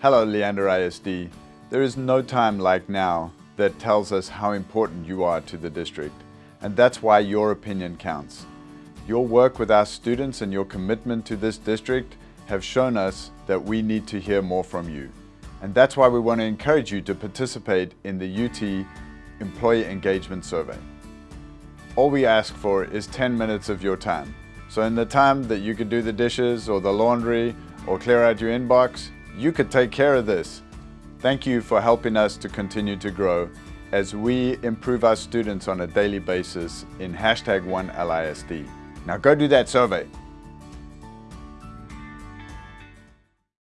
Hello Leander ISD. There is no time like now that tells us how important you are to the district. And that's why your opinion counts. Your work with our students and your commitment to this district have shown us that we need to hear more from you. And that's why we want to encourage you to participate in the UT Employee Engagement Survey. All we ask for is 10 minutes of your time. So in the time that you could do the dishes or the laundry or clear out your inbox, you could take care of this. Thank you for helping us to continue to grow as we improve our students on a daily basis in hashtag 1LISD. Now go do that survey.